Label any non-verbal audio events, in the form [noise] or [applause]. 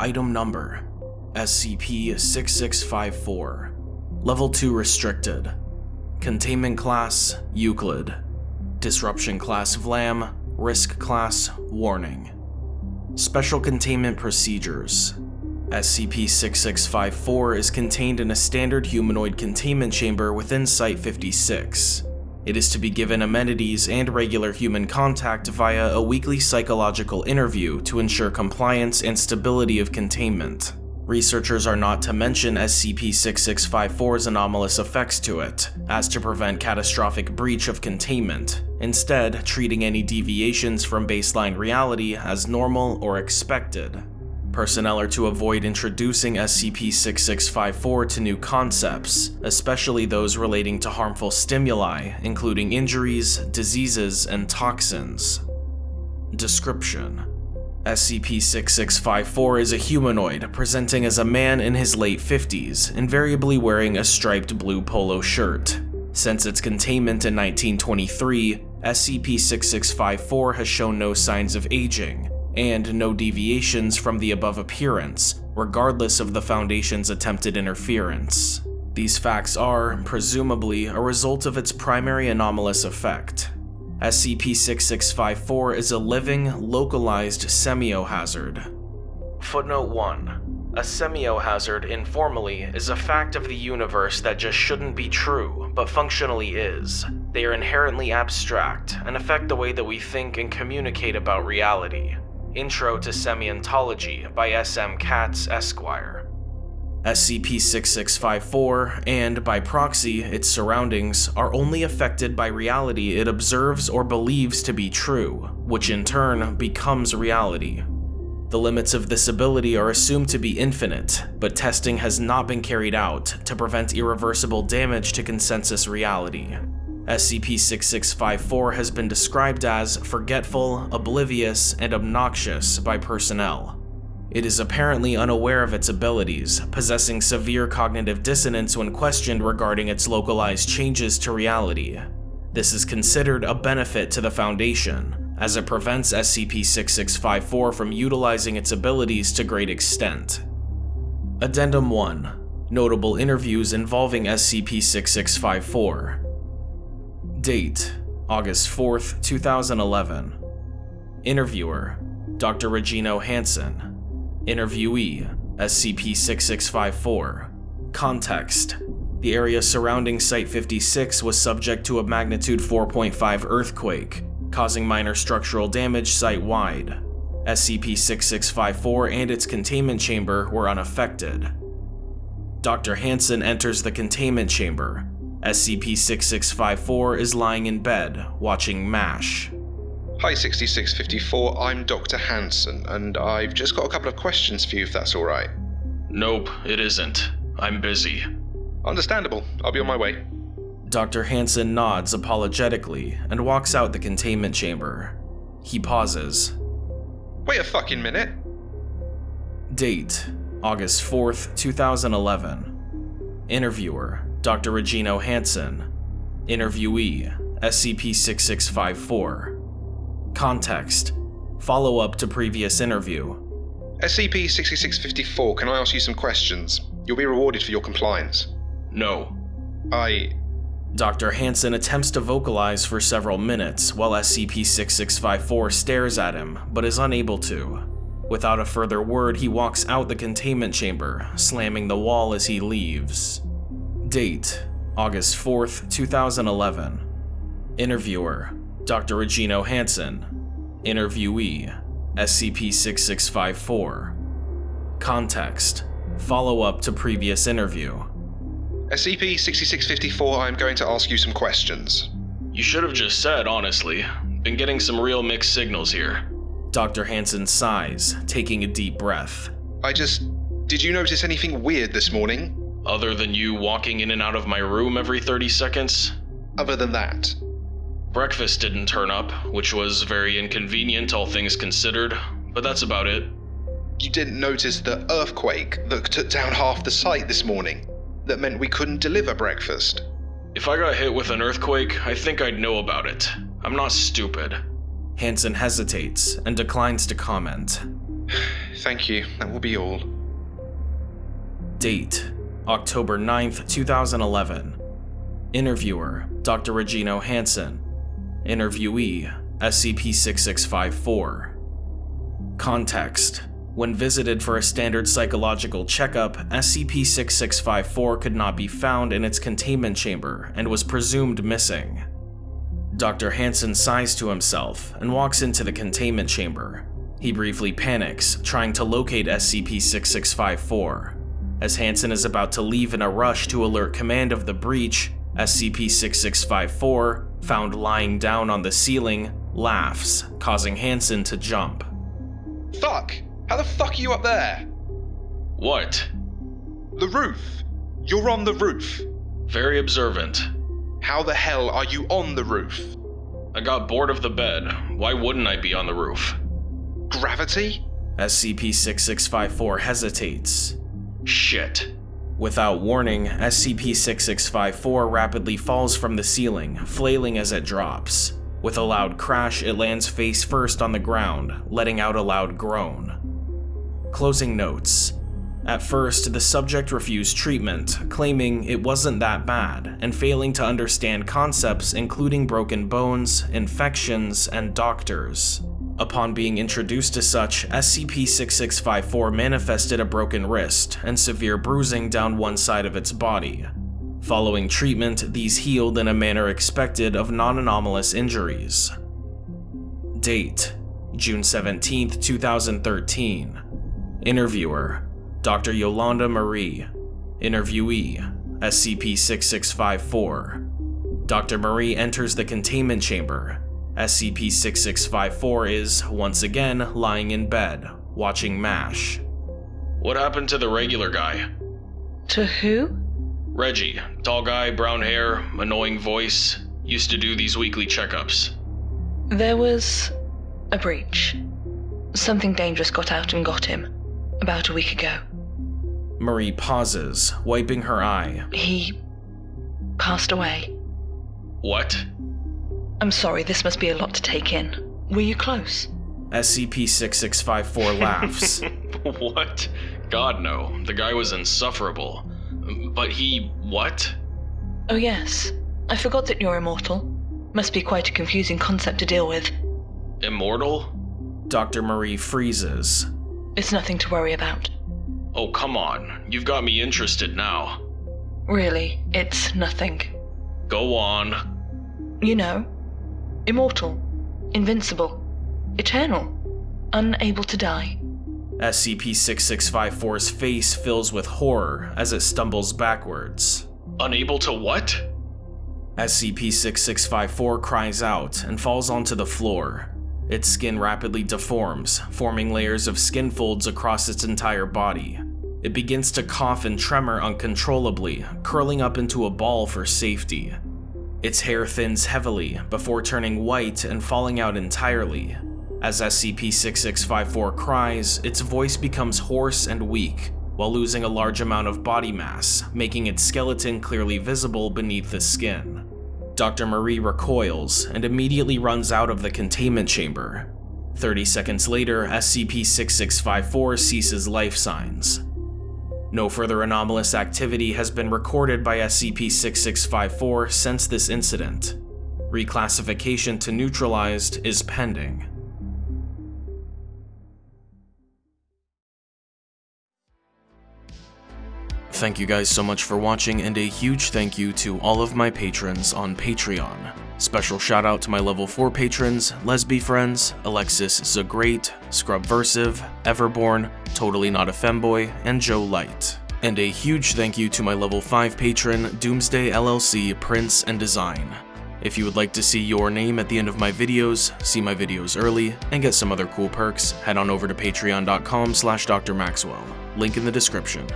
Item Number SCP-6654 Level 2 Restricted. Containment Class Euclid. Disruption Class Vlam. Risk Class Warning. Special Containment Procedures. SCP-6654 is contained in a standard humanoid containment chamber within Site-56. It is to be given amenities and regular human contact via a weekly psychological interview to ensure compliance and stability of containment. Researchers are not to mention SCP-6654's anomalous effects to it, as to prevent catastrophic breach of containment, instead treating any deviations from baseline reality as normal or expected. Personnel are to avoid introducing SCP-6654 to new concepts, especially those relating to harmful stimuli, including injuries, diseases, and toxins. Description SCP-6654 is a humanoid presenting as a man in his late 50s, invariably wearing a striped blue polo shirt. Since its containment in 1923, SCP-6654 has shown no signs of aging, and no deviations from the above appearance, regardless of the Foundation's attempted interference. These facts are, presumably, a result of its primary anomalous effect. SCP-6654 is a living, localized semiohazard. Footnote 1. A semiohazard, informally, is a fact of the universe that just shouldn't be true, but functionally is. They are inherently abstract, and affect the way that we think and communicate about reality. Intro to Semiontology by S.M. Katz, Esquire. SCP-6654, and by proxy, its surroundings, are only affected by reality it observes or believes to be true, which in turn becomes reality. The limits of this ability are assumed to be infinite, but testing has not been carried out to prevent irreversible damage to consensus reality. SCP-6654 has been described as forgetful, oblivious, and obnoxious by personnel. It is apparently unaware of its abilities, possessing severe cognitive dissonance when questioned regarding its localized changes to reality. This is considered a benefit to the Foundation, as it prevents SCP-6654 from utilizing its abilities to great extent. Addendum 1 Notable interviews involving SCP-6654 Date August 4th, 2011 Interviewer Dr. Regino Hansen Interviewee SCP-6654 Context The area surrounding Site-56 was subject to a magnitude 4.5 earthquake, causing minor structural damage site-wide. SCP-6654 and its containment chamber were unaffected. Dr. Hansen enters the containment chamber, SCP-6654 is lying in bed, watching MASH. Hi 6654, I'm Dr. Hansen, and I've just got a couple of questions for you if that's alright. Nope, it isn't. I'm busy. Understandable, I'll be on my way. Dr. Hansen nods apologetically and walks out the containment chamber. He pauses. Wait a fucking minute. Date August 4th, 2011. Interviewer Dr. Regino Hansen. Interviewee, SCP-6654. Context. Follow-up to previous interview. SCP-6654, can I ask you some questions? You'll be rewarded for your compliance. No. I... Dr. Hansen attempts to vocalize for several minutes while SCP-6654 stares at him, but is unable to. Without a further word, he walks out the containment chamber, slamming the wall as he leaves. Date August 4th, 2011. Interviewer Dr. Regino Hansen. Interviewee SCP 6654. Context Follow up to previous interview. SCP 6654, I'm going to ask you some questions. You should have just said, honestly. Been getting some real mixed signals here. Dr. Hansen sighs, taking a deep breath. I just. Did you notice anything weird this morning? Other than you walking in and out of my room every 30 seconds? Other than that? Breakfast didn't turn up, which was very inconvenient, all things considered, but that's about it. You didn't notice the earthquake that took down half the site this morning? That meant we couldn't deliver breakfast? If I got hit with an earthquake, I think I'd know about it. I'm not stupid. Hansen hesitates and declines to comment. [sighs] thank you. That will be all. Date October 9th, 2011. Interviewer Dr. Regino Hansen. Interviewee SCP 6654. Context When visited for a standard psychological checkup, SCP 6654 could not be found in its containment chamber and was presumed missing. Dr. Hansen sighs to himself and walks into the containment chamber. He briefly panics, trying to locate SCP-6654. As Hansen is about to leave in a rush to alert command of the breach, SCP-6654, found lying down on the ceiling, laughs, causing Hansen to jump. Fuck! How the fuck are you up there? What? The roof! You're on the roof! Very observant. How the hell are you on the roof? I got bored of the bed. Why wouldn't I be on the roof? Gravity? SCP-6654 hesitates. Shit. Without warning, SCP-6654 rapidly falls from the ceiling, flailing as it drops. With a loud crash, it lands face first on the ground, letting out a loud groan. Closing notes. At first, the subject refused treatment, claiming it wasn't that bad, and failing to understand concepts including broken bones, infections, and doctors. Upon being introduced to such, SCP-6654 manifested a broken wrist and severe bruising down one side of its body. Following treatment, these healed in a manner expected of non-anomalous injuries. Date: June 17, 2013. Interviewer: Dr. Yolanda Marie. Interviewee: SCP-6654. Dr. Marie enters the containment chamber. SCP-6654 is, once again, lying in bed, watching MASH. What happened to the regular guy? To who? Reggie, tall guy, brown hair, annoying voice, used to do these weekly checkups. There was a breach. Something dangerous got out and got him. About a week ago. Marie pauses, wiping her eye. He passed away. What? I'm sorry, this must be a lot to take in. Were you close? SCP-6654 [laughs] laughs. what? God no, the guy was insufferable. But he... what? Oh yes. I forgot that you're immortal. Must be quite a confusing concept to deal with. Immortal? Dr. Marie freezes. It's nothing to worry about. Oh, come on. You've got me interested now. Really, it's nothing. Go on. You know, immortal, invincible, eternal, unable to die. SCP-6654's face fills with horror as it stumbles backwards. Unable to what? SCP-6654 cries out and falls onto the floor. Its skin rapidly deforms, forming layers of skin folds across its entire body. It begins to cough and tremor uncontrollably, curling up into a ball for safety. Its hair thins heavily before turning white and falling out entirely. As SCP-6654 cries, its voice becomes hoarse and weak, while losing a large amount of body mass, making its skeleton clearly visible beneath the skin. Dr. Marie recoils and immediately runs out of the containment chamber. 30 seconds later, SCP-6654 ceases life signs. No further anomalous activity has been recorded by SCP-6654 since this incident. Reclassification to neutralized is pending. Thank you guys so much for watching and a huge thank you to all of my patrons on Patreon. Special shout out to my level 4 patrons, Lesby Friends, Alexis Zagreat, Scrubversive, Everborn, Totally Not a Femboy, and Joe Light. And a huge thank you to my level 5 patron, Doomsday LLC Prince and Design. If you would like to see your name at the end of my videos, see my videos early, and get some other cool perks, head on over to patreon.com slash drmaxwell, link in the description.